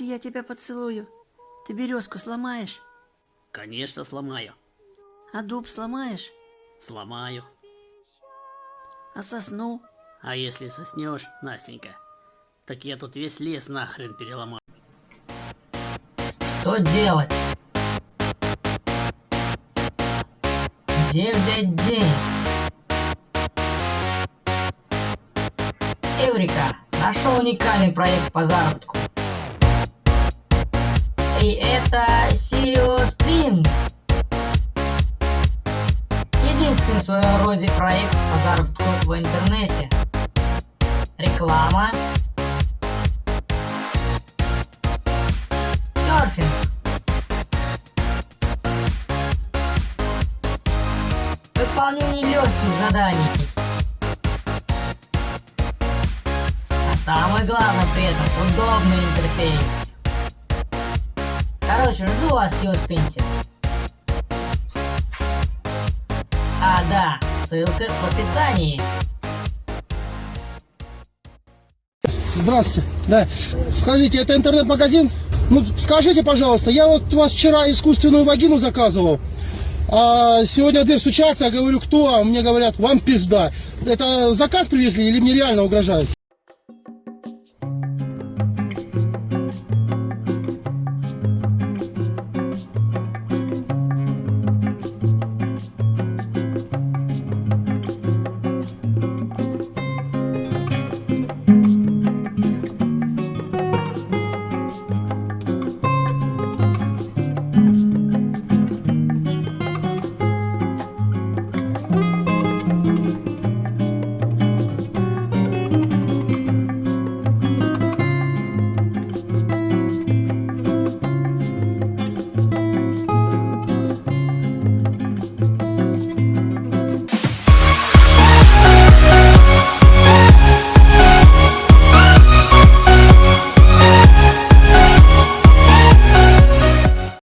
я тебя поцелую, ты березку сломаешь, Конечно, сломаю. а дуб сломаешь, Сломаю. а сосну? А если соснешь, Настенька, так я тут весь лес нахрен переломаю. Что делать? Где взять денег? Эврика! Нашел уникальный проект по заработку. И это CEO Spring. Единственный в своем роде проект по заработку в интернете. Реклама. Серфинг. Выполнение легких заданий. А самое главное при этом удобный интерфейс. Короче, жду вас в Юспинте. А, да, ссылка в описании. Здравствуйте. Да. Скажите, это интернет-магазин? Ну, скажите, пожалуйста, я вот у вас вчера искусственную вагину заказывал. А сегодня дверь стучаться, я говорю, кто? А мне говорят, вам пизда. Это заказ привезли или мне реально угрожают?